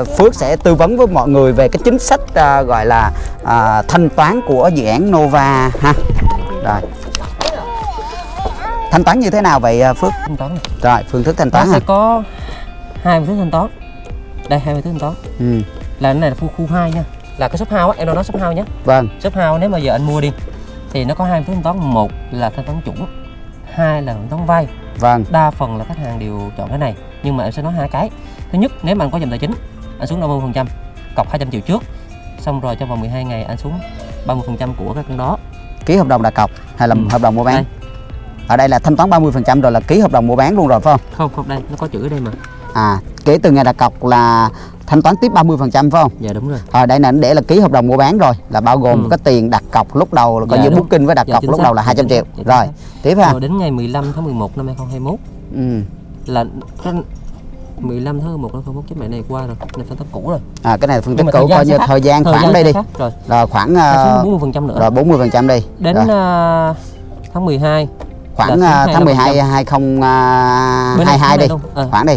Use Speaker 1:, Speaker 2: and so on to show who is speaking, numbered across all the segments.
Speaker 1: À, Phước sẽ tư vấn với mọi người về cái chính sách à, gọi là à, thanh toán của dự án Nova ha. Rồi. Thanh toán như thế nào vậy à, Phước?
Speaker 2: thanh toán này.
Speaker 1: Rồi, phương thức thanh
Speaker 2: nó
Speaker 1: toán ha.
Speaker 2: sẽ có hai phương thức thanh toán đây hai phương thức thanh toán
Speaker 1: Ừ,
Speaker 2: là cái này là khu khu hai nha là cái shop house á em nói đó shop house nhé
Speaker 1: vâng,
Speaker 2: shop house nếu mà giờ anh mua đi thì nó có hai phương thức thanh toán một là thanh toán chuẩn hai là thanh toán vay
Speaker 1: vâng,
Speaker 2: đa phần là khách hàng đều chọn cái này nhưng mà em sẽ nói hai cái thứ nhất nếu mà anh có dòng tài chính anh xuống 50 phần trăm cọc 200 triệu trước xong rồi trong vòng 12 ngày anh xuống 30 phần trăm của cái con đó
Speaker 1: ký hợp đồng đặt cọc hay là
Speaker 2: Ừ.
Speaker 1: hợp đồng mua bán?
Speaker 2: Đây.
Speaker 1: Ở đây là thanh toán 30% rồi là ký hợp đồng mua bán luôn rồi phải không?
Speaker 2: không không đây nó có chữ ở đây mà
Speaker 1: À, kể từ ngày đặt cọc là thanh toán tiếp 30% phải không?
Speaker 2: dạ đúng rồi
Speaker 1: Ở đây là để là ký hợp đồng mua bán rồi là bao gồm
Speaker 2: Ừ.
Speaker 1: cái tiền đặt cọc lúc đầu là coi
Speaker 2: Dạ,
Speaker 1: như booking với đặt
Speaker 2: Dạ,
Speaker 1: cọc lúc
Speaker 2: xác.
Speaker 1: đầu là
Speaker 2: Dạ,
Speaker 1: 200
Speaker 2: chính
Speaker 1: triệu.
Speaker 2: Dạ,
Speaker 1: Rồi, tiếp ha.
Speaker 2: rồi đến ngày 15 tháng 11 năm 2021
Speaker 1: Ừ.
Speaker 2: là cái 15 tháng 11 năm 2021 cái mẹ này qua rồi này thanh toán cũ rồi
Speaker 1: À cái này là phân tích cũ coi như
Speaker 2: khác.
Speaker 1: thời gian
Speaker 2: Thời
Speaker 1: khoảng
Speaker 2: gian
Speaker 1: đây đi.
Speaker 2: khác. rồi
Speaker 1: Rồi khoảng
Speaker 2: nó
Speaker 1: ờ,
Speaker 2: xuống 40 phần trăm nữa
Speaker 1: rồi 40% đi.
Speaker 2: đến
Speaker 1: Rồi,
Speaker 2: à, tháng 12
Speaker 1: khoảng
Speaker 2: là xuống
Speaker 1: tháng 12
Speaker 2: 25%.
Speaker 1: 2022 đi.
Speaker 2: À,
Speaker 1: Khoảng đi.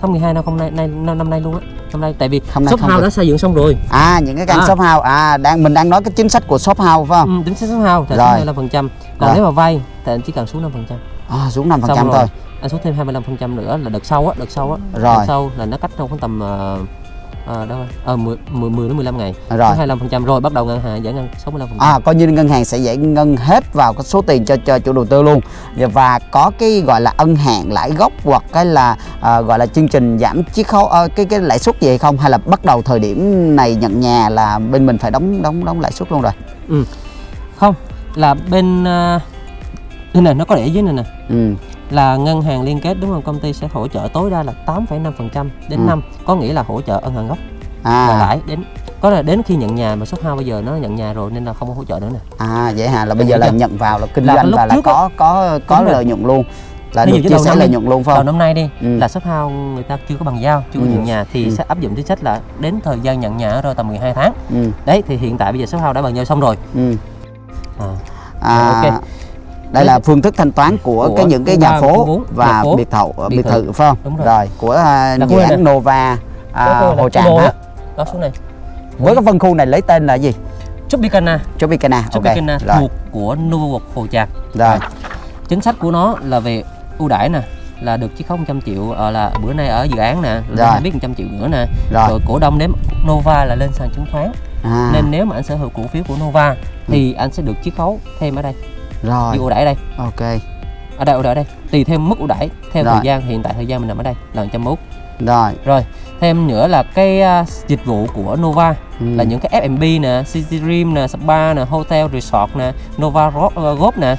Speaker 2: tháng 12 năm hôm nay nay năm, năm nay luôn á năm nay tại vì
Speaker 1: nay
Speaker 2: shop
Speaker 1: không
Speaker 2: house đã xây dựng xong rồi
Speaker 1: À những cái căn
Speaker 2: À.
Speaker 1: shop house à đang mình đang nói cái chính sách của shop house phải không?
Speaker 2: ừ, tính shop house 25 phần trăm còn
Speaker 1: Rồi.
Speaker 2: nếu mà vay thì anh chỉ cần xuống 5 phần trăm
Speaker 1: À, xuống 5%
Speaker 2: Xong rồi.
Speaker 1: thôi.
Speaker 2: anh xuống thêm 25 phần trăm nữa là đợt sau á đợt sau á
Speaker 1: Rồi.
Speaker 2: đợt sau là nó cách trong khoảng tầm ờ, ờ, đâu rồi? ờ 10, 10 10 đến 15 ngày
Speaker 1: Rồi.
Speaker 2: 25 phần trăm rồi bắt đầu ngân hàng giải ngân 65 phần trăm
Speaker 1: À, coi như ngân hàng sẽ giải ngân hết vào cái số tiền cho cho chủ đầu tư luôn và có cái gọi là ân hạn lãi gốc hoặc cái là à, gọi là chương trình giảm chiết khấu ờ, cái cái lãi suất gì hay không hay là bắt đầu thời điểm này nhận nhà là bên mình phải đóng đóng đóng lãi suất luôn rồi
Speaker 2: không là bên uh, đây này nó có để dưới này nè
Speaker 1: ừ.
Speaker 2: Là ngân hàng liên kết đúng không? Công ty sẽ hỗ trợ tối đa là 8,5% đến
Speaker 1: Ừ.
Speaker 2: năm. Có nghĩa là hỗ trợ ân hạn gốc. Và
Speaker 1: à
Speaker 2: lãi đến có là đến khi nhận nhà mà shop house bây giờ nó nhận nhà rồi nên là không có hỗ trợ nữa nè.
Speaker 1: À vậy hả? Là bây giờ là nhận vào là kinh doanh và là có có có lợi nhuận luôn. Là
Speaker 2: Ví
Speaker 1: được chia
Speaker 2: đầu
Speaker 1: sẻ lợi nhuận luôn phải không?
Speaker 2: năm nay đi
Speaker 1: Ừ.
Speaker 2: là shop house người ta chưa có bằng giao chưa có
Speaker 1: Ừ.
Speaker 2: nhận nhà thì
Speaker 1: Ừ.
Speaker 2: sẽ áp dụng chính sách là đến thời gian nhận nhà rồi tầm 12 tháng.
Speaker 1: Ừ.
Speaker 2: Đấy thì hiện tại bây giờ shop house đã bằng giao xong rồi.
Speaker 1: Ừ.
Speaker 2: À,
Speaker 1: à,
Speaker 2: Rồi, ok.
Speaker 1: Đây là phương thức thanh toán của,
Speaker 2: Của
Speaker 1: cái những cái nhà phố và biệt thự biệt, thự. phải không?
Speaker 2: Đúng rồi.
Speaker 1: của à,
Speaker 2: Là
Speaker 1: dự án. Nova à,
Speaker 2: khu này
Speaker 1: Hồ
Speaker 2: là
Speaker 1: Tràm ha.
Speaker 2: á. đó xuống này
Speaker 1: với cái phân khu này lấy tên là gì?
Speaker 2: Tropicana.
Speaker 1: Tropicana
Speaker 2: Tropicana
Speaker 1: rồi.
Speaker 2: thuộc của Novo Hồ Tràm.
Speaker 1: Rồi.
Speaker 2: Chính sách của nó là về ưu đãi nè là được chiết khấu 100 triệu ờ, là bữa nay ở dự án nè
Speaker 1: Rồi.
Speaker 2: rồi biết 100 triệu nữa nè.
Speaker 1: Rồi.
Speaker 2: Rồi cổ đông nếu Nova là lên sàn chứng khoán.
Speaker 1: À,
Speaker 2: nên nếu mà anh sở hữu cổ phiếu của Nova thì anh sẽ được chiết khấu thêm ở đây
Speaker 1: rồi.
Speaker 2: Như ưu đãi đây.
Speaker 1: Ok.
Speaker 2: Ở đây ưu đãi đây. Tùy thêm mức ưu đãi theo
Speaker 1: Rồi.
Speaker 2: thời gian hiện tại thời gian mình nằm ở đây là 101
Speaker 1: rồi.
Speaker 2: Rồi thêm nữa là cái à, dịch vụ của Nova
Speaker 1: ừ.
Speaker 2: là những cái F&B nè, City Dream nè, spa nè, hotel resort nè, Nova ờ, Golf nè,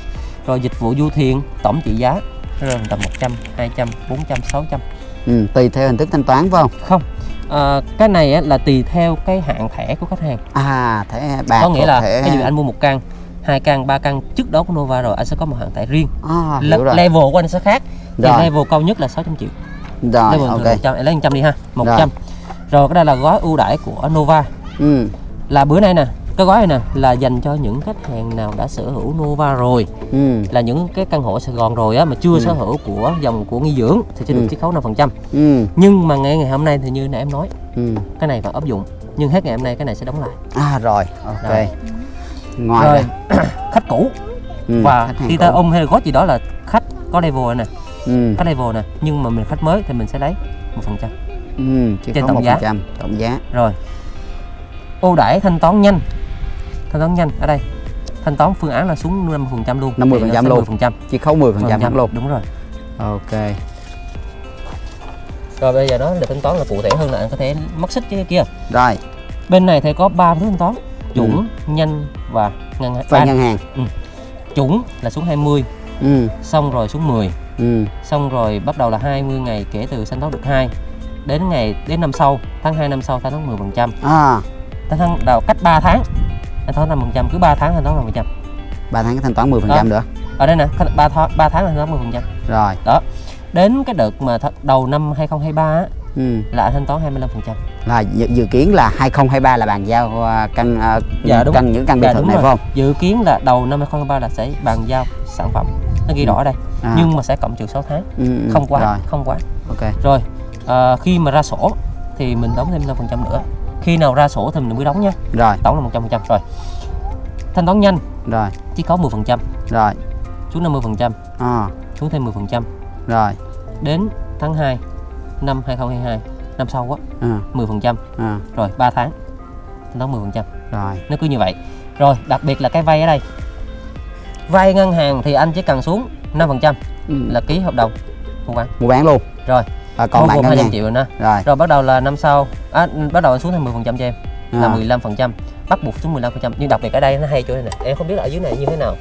Speaker 2: rồi dịch vụ du thuyền tổng trị giá rơi tầm 100, 200, 400, 600
Speaker 1: ừ, tùy theo hình thức thanh toán phải không?
Speaker 2: Không. À, cái này á, là tùy theo cái hạn thẻ của khách hàng.
Speaker 1: À thẻ bạc
Speaker 2: có nghĩa là
Speaker 1: thẻ
Speaker 2: ví dụ anh mua một căn hai căn ba căn trước đó của Nova rồi anh sẽ có một hạn thẻ riêng.
Speaker 1: À,
Speaker 2: Le-
Speaker 1: hiểu rồi.
Speaker 2: level của anh sẽ khác. Thì
Speaker 1: Rồi.
Speaker 2: level cao nhất là 600 triệu.
Speaker 1: Rồi
Speaker 2: level
Speaker 1: ok.
Speaker 2: thường 100 em lấy 100 đi ha 100 rồi. cái đây là gói ưu đãi của Nova.
Speaker 1: Ừ.
Speaker 2: Là bữa nay nè cái gói này nè là dành cho những khách hàng nào đã sở hữu Nova rồi.
Speaker 1: Ừ.
Speaker 2: Là những cái căn hộ ở Sài Gòn rồi á mà chưa
Speaker 1: Ừ.
Speaker 2: sở hữu của dòng của nghỉ dưỡng thì sẽ được
Speaker 1: Ừ.
Speaker 2: chiết khấu 5%
Speaker 1: ừ.
Speaker 2: Nhưng mà ngày ngày hôm nay thì như nãy em nói
Speaker 1: ừ.
Speaker 2: cái này phải áp dụng. Nhưng hết ngày hôm nay cái này sẽ đóng lại.
Speaker 1: À rồi ok.
Speaker 2: Rồi.
Speaker 1: Ngoài
Speaker 2: rồi khách cũ.
Speaker 1: Ừ,
Speaker 2: và khi ta ôm hay gót gì đó là khách có level nè.
Speaker 1: Ừ.
Speaker 2: Có level nè nhưng mà mình khách mới thì mình sẽ lấy một phần trăm.
Speaker 1: Ừ
Speaker 2: trên tổng giá.
Speaker 1: phần trăm tổng giá.
Speaker 2: Rồi. Ưu đãi thanh toán nhanh. Thanh toán nhanh ở đây. Thanh toán phương án là xuống 50% luôn.
Speaker 1: 50%
Speaker 2: Thì nó sẽ
Speaker 1: luôn.
Speaker 2: 10%.
Speaker 1: chỉ khấu 10 phần trăm luôn.
Speaker 2: Đúng rồi.
Speaker 1: Ok.
Speaker 2: Rồi bây giờ đó là thanh toán là cụ thể hơn là anh có thể mắc xích cái kia.
Speaker 1: Rồi.
Speaker 2: Bên này thì có ba phương thanh toán chuẩn nhanh và ngân hàng.
Speaker 1: Vay
Speaker 2: à,
Speaker 1: ngân hàng.
Speaker 2: chuẩn là xuống 20
Speaker 1: ừ.
Speaker 2: xong rồi xuống 10
Speaker 1: ừ.
Speaker 2: xong rồi bắt đầu là 20 ngày kể từ thanh toán được 2 đến ngày đến năm sau tháng 2 năm sau thanh toán 10 phần trăm.
Speaker 1: À.
Speaker 2: Tháng đầu cách 3 tháng thanh toán 5 phần trăm cứ 3 tháng thanh toán 5 phần trăm.
Speaker 1: Ba tháng thanh toán 10 phần trăm nữa.
Speaker 2: Ở đây nè 3 tháng 3 tháng là thanh toán 10 phần trăm.
Speaker 1: Rồi.
Speaker 2: Đó. Đến cái đợt mà đầu năm 2023 á,
Speaker 1: ừ.
Speaker 2: là anh thanh toán 25 phần trăm
Speaker 1: là dự, dự kiến là 2023 là bàn giao à, căn à,
Speaker 2: Dạ, đúng.
Speaker 1: căn những căn biệt
Speaker 2: Dạ,
Speaker 1: thự này
Speaker 2: rồi.
Speaker 1: phải không?
Speaker 2: Dự kiến là đầu năm 2023 là sẽ bàn giao sản phẩm. Nó ghi
Speaker 1: Ừ.
Speaker 2: rõ ở đây
Speaker 1: à.
Speaker 2: nhưng mà sẽ cộng trừ 6 tháng.
Speaker 1: Ừ, ừ,
Speaker 2: không quá
Speaker 1: rồi.
Speaker 2: không quá.
Speaker 1: Ok.
Speaker 2: Rồi à, khi mà ra sổ thì mình đóng thêm 5% nữa. Khi nào ra sổ thì mình mới đóng nha.
Speaker 1: Rồi.
Speaker 2: Tổng là 100% rồi. Thanh toán nhanh.
Speaker 1: Rồi.
Speaker 2: Chỉ có 10%
Speaker 1: rồi.
Speaker 2: Xuống 50%
Speaker 1: à,
Speaker 2: xuống thêm 10%
Speaker 1: rồi.
Speaker 2: Đến tháng 2 năm 2022 năm sau á
Speaker 1: à,
Speaker 2: 10%
Speaker 1: à,
Speaker 2: rồi 3 tháng. Thanh toán 10%
Speaker 1: rồi.
Speaker 2: Nó cứ như vậy. Rồi đặc biệt là cái vay ở đây. Vay ngân hàng thì anh chỉ cần xuống 5%
Speaker 1: Ừ,
Speaker 2: là ký hợp đồng mua bán.
Speaker 1: Mua bán luôn.
Speaker 2: Rồi.
Speaker 1: À, còn lại ngân
Speaker 2: 200
Speaker 1: hàng
Speaker 2: triệu rồi nè
Speaker 1: rồi.
Speaker 2: Rồi bắt đầu là năm sau. À, bắt đầu anh xuống thêm 10% cho em. Là
Speaker 1: à,
Speaker 2: 15% bắt buộc xuống 15% nhưng đặc biệt ở đây nó hay chỗ này nè. Em không biết là ở dưới này như thế nào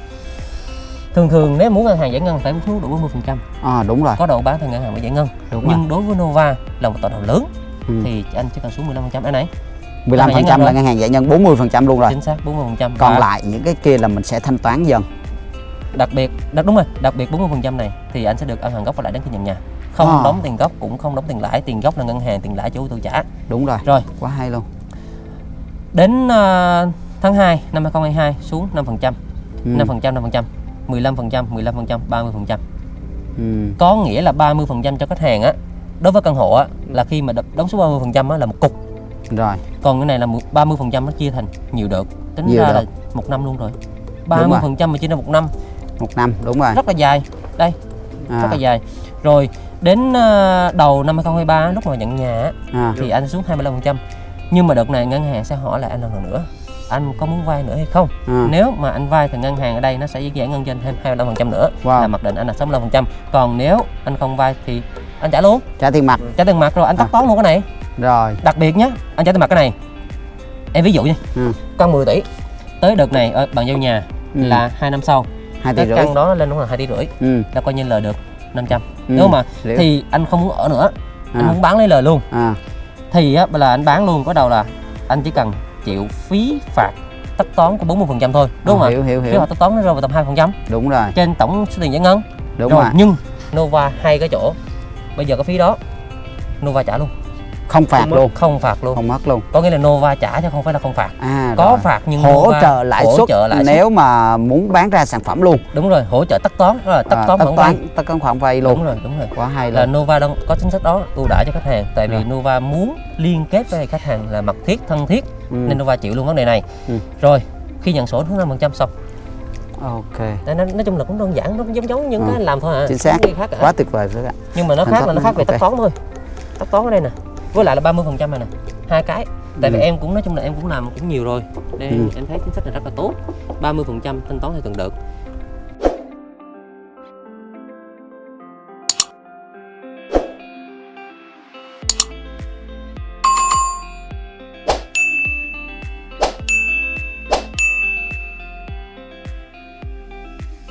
Speaker 2: thường thường nếu muốn ngân hàng giải ngân phải xuống đủ 40%
Speaker 1: à, đúng rồi.
Speaker 2: Có độ bán thì ngân hàng mới giải ngân.
Speaker 1: Đúng rồi.
Speaker 2: Nhưng đối với Nova là một tập đoàn lớn
Speaker 1: ừ.
Speaker 2: thì anh chỉ cần xuống 15% đây này
Speaker 1: 15 phần trăm
Speaker 2: rồi.
Speaker 1: là ngân hàng giải ngân 40 phần trăm luôn rồi.
Speaker 2: Chính xác 40%
Speaker 1: còn
Speaker 2: Và
Speaker 1: lại những cái kia là mình sẽ thanh toán dần.
Speaker 2: Đặc biệt đặc đúng rồi đặc biệt 40% này thì anh sẽ được ăn hàng gốc và lãi đến khi nhận nhà. Không
Speaker 1: À.
Speaker 2: đóng tiền gốc cũng không đóng tiền lãi tiền gốc là ngân hàng tiền lãi chủ tự trả.
Speaker 1: Đúng rồi.
Speaker 2: Rồi.
Speaker 1: Quá hay luôn.
Speaker 2: Đến à, tháng 2 năm 2022 xuống 5%
Speaker 1: ừ.
Speaker 2: 5% 5% 15% 15% 30%
Speaker 1: Ừ.
Speaker 2: có nghĩa là 30% cho khách hàng á đối với căn hộ á là khi mà đóng số 30% á là một cục.
Speaker 1: Rồi.
Speaker 2: Còn cái này là một- 30% nó chia thành nhiều đợt tính
Speaker 1: Nhiều
Speaker 2: ra
Speaker 1: đợt.
Speaker 2: là một năm luôn rồi.
Speaker 1: Rồi.
Speaker 2: 30% mà chia ra một năm.
Speaker 1: Một năm đúng rồi.
Speaker 2: Rất là dài. Đây
Speaker 1: à,
Speaker 2: rất là dài. Rồi đến à, đầu năm 2023 lúc mà nhận nhà á,
Speaker 1: à,
Speaker 2: thì anh xuống 25% nhưng mà đợt này ngân hàng sẽ hỏi lại anh lần nữa anh có muốn vay nữa hay không
Speaker 1: à.
Speaker 2: nếu mà anh vay thì ngân hàng ở đây nó sẽ giải ngân anh thêm 25% nữa
Speaker 1: Wow.
Speaker 2: là mặc định anh là 65% còn nếu anh không vay thì anh trả luôn
Speaker 1: trả tiền mặt
Speaker 2: trả tiền mặt rồi anh tắt
Speaker 1: À.
Speaker 2: toán luôn cái này
Speaker 1: rồi
Speaker 2: đặc biệt nhé anh trả tiền mặt cái này em ví dụ nha
Speaker 1: Ừ.
Speaker 2: con 10 tỷ tới đợt này ở bàn giao nhà
Speaker 1: Ừ.
Speaker 2: là hai năm sau
Speaker 1: hai tỷ rưỡi
Speaker 2: căn đó lên đúng là hai tỷ rưỡi
Speaker 1: ừ.
Speaker 2: là coi như lời được 500
Speaker 1: ừ.
Speaker 2: nếu mà
Speaker 1: Liệu.
Speaker 2: thì anh không muốn ở nữa anh
Speaker 1: à.
Speaker 2: muốn bán lấy lời luôn
Speaker 1: à.
Speaker 2: thì á là anh bán luôn có đầu là anh chỉ cần chịu phí phạt tất toán của 40% thôi đúng không ạ?
Speaker 1: Hiểu hiểu
Speaker 2: phí
Speaker 1: hiểu
Speaker 2: phạt tất toán nó rơi vào tầm 2%
Speaker 1: đúng rồi.
Speaker 2: Trên tổng số tiền giải ngân.
Speaker 1: Đúng
Speaker 2: rồi
Speaker 1: rồi.
Speaker 2: nhưng Nova hay cái chỗ. Bây giờ cái phí đó Nova trả luôn
Speaker 1: không phạt
Speaker 2: Không mất-
Speaker 1: luôn.
Speaker 2: Không phạt luôn.
Speaker 1: Không mất luôn.
Speaker 2: Có nghĩa là Nova trả chứ không phải là không phạt.
Speaker 1: À
Speaker 2: có
Speaker 1: rồi.
Speaker 2: phạt nhưng
Speaker 1: hỗ
Speaker 2: Nova
Speaker 1: trợ lãi
Speaker 2: hỗ
Speaker 1: suất
Speaker 2: trợ lãi suất.
Speaker 1: nếu mà muốn bán ra sản phẩm luôn.
Speaker 2: Đúng rồi hỗ trợ tất toán đó là tất
Speaker 1: à,
Speaker 2: toán khoản vay
Speaker 1: tất toán khoản vay
Speaker 2: đúng
Speaker 1: luôn
Speaker 2: rồi đúng rồi.
Speaker 1: Quá hay
Speaker 2: là
Speaker 1: luôn.
Speaker 2: Nova đang có chính sách đó ưu đãi cho khách hàng. Tại vì
Speaker 1: Rồi.
Speaker 2: Nova muốn liên kết với khách hàng là mật thiết thân thiết.
Speaker 1: Ừ.
Speaker 2: nên Nova chịu luôn vấn đề này.
Speaker 1: Ừ.
Speaker 2: rồi khi nhận sổ xuống 5% xong.
Speaker 1: Ok.
Speaker 2: Nói, nói chung là cũng đơn giản nó giống giống những
Speaker 1: Ừ.
Speaker 2: cái làm thôi à.
Speaker 1: Chính xác.
Speaker 2: Khác cả.
Speaker 1: quá tuyệt vời. Bạn
Speaker 2: nhưng mà nó khác là nó khác về tất toán thôi. Tất toán ở đây nè với lại là 30 phần trăm này nè hai cái tại vì
Speaker 1: Ừ.
Speaker 2: em cũng nói chung là em cũng làm cũng nhiều rồi nên
Speaker 1: Ừ.
Speaker 2: em thấy chính sách này rất là tốt 30 phần trăm thanh toán theo từng đợt